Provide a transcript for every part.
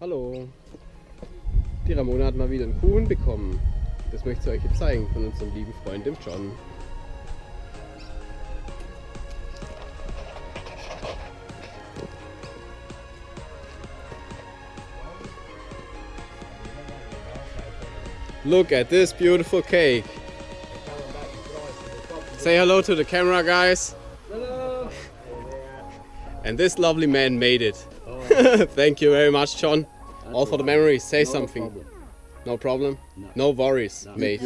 Hallo. Die Ramona hat mal wieder einen Kuchen bekommen. Das möchte ich euch jetzt zeigen von unserem lieben Freund dem John. Look at this beautiful cake. Say hello to the camera, guys. Hello. And this lovely man made it. Thank you very much, John. All for the memories. Say something. No problem? No, worries, mate.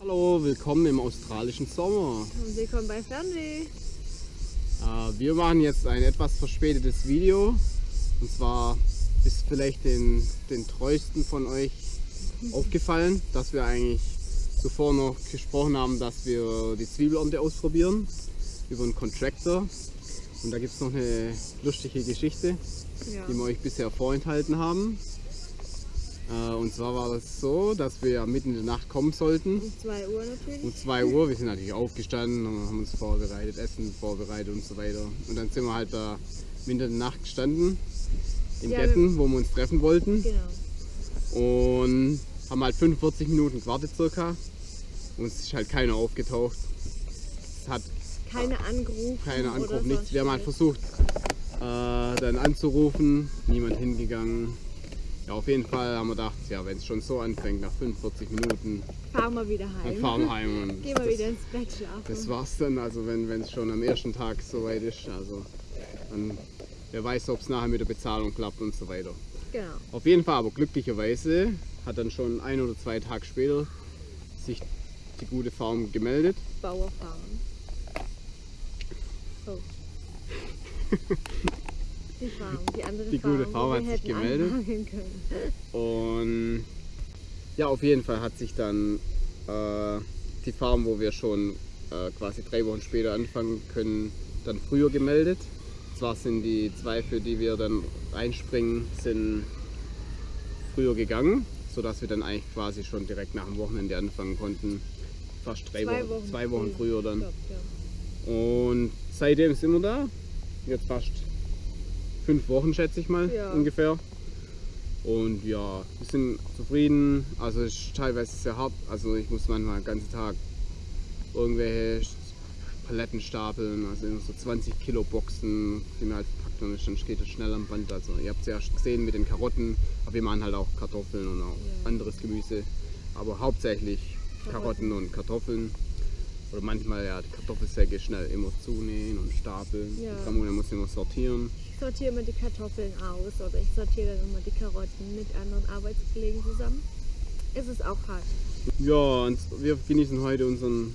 Hallo, willkommen im australischen Sommer. Und willkommen bei Fernweh. Äh, wir machen jetzt ein etwas verspätetes Video. Und zwar ist vielleicht den, den treuesten von euch aufgefallen, dass wir eigentlich zuvor noch gesprochen haben, dass wir die Zwiebelernte ausprobieren über einen Contractor. Und da gibt es noch eine lustige Geschichte, Ja. die wir euch bisher vorenthalten haben. Äh, Und zwar war das so, dass wir mitten in der Nacht kommen sollten. Um 2 Uhr natürlich. Um 2 Uhr, wir sind natürlich aufgestanden und haben uns vorbereitet, Essen vorbereitet und so weiter. Und dann sind wir halt da mitten in der Nacht gestanden, in Ja, Getten, wo wir uns treffen wollten. Genau. Und haben halt 45 Minuten gewartet circa. Und es ist halt keiner aufgetaucht. Es hat Keine Anrufe. keiner oder angerufen, nichts. Wir haben halt versucht, äh, dann anzurufen, niemand hingegangen. Ja, auf jeden Fall haben wir gedacht, ja, wenn es schon so anfängt, nach 45 Minuten, Fahren wir wieder dann heim. fahren wir heim. Und Gehen wir das- wieder ins Bett schlafen. Das war's dann, also wenn es schon am ersten Tag soweit ist, also dann wer weiß, ob es nachher mit der Bezahlung klappt und so weiter. Genau. Auf jeden Fall aber glücklicherweise hat dann schon ein oder zwei Tage später sich die gute Farm gemeldet. Bauer fahren. Oh. Die Farm, die andere Die Farm, gute Farm hat sich gemeldet. Und ja, auf jeden Fall hat sich dann äh, die Farm, wo wir schon äh, quasi drei Wochen später anfangen können, dann früher gemeldet. Zwar sind die zwei, für die wir dann einspringen, sind früher gegangen, sodass wir dann eigentlich quasi schon direkt nach dem Wochenende anfangen konnten. Fast drei Zwei Wochen, Wochen zwei Wochen früher dann. Glaub, ja. Und seitdem sind wir da. Jetzt fast fünf Wochen, schätze ich mal, Ja. ungefähr. Und ja, wir sind zufrieden. Also es ist teilweise sehr hart. Also ich muss manchmal den ganzen Tag irgendwelche Paletten stapeln, also immer so 20 Kilo Boxen, die mir halt verpackt und dann geht es schnell am Band. Also ihr habt es ja gesehen mit den Karotten, aber wir machen halt auch Kartoffeln und auch Ja. anderes Gemüse. Aber hauptsächlich Karotten Karotten. und Kartoffeln. Oder manchmal ja die Kartoffelsäcke schnell immer zunähen und stapeln. Ja. Ramona muss immer sortieren. Ich sortiere immer die Kartoffeln aus oder ich sortiere dann immer die Karotten mit anderen Arbeitskollegen zusammen. Es ist auch hart. Ja, und wir genießen heute unseren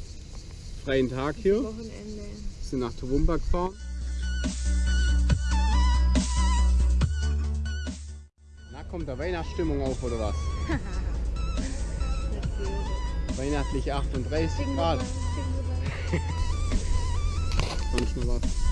freien Tag hier. Wochenende. sind nach Toowoomba gefahren. Na, kommt da Weihnachtsstimmung auf oder was? Natürlich. Weihnachtliche 38 Singen wir Grad. mal. Sonst noch was?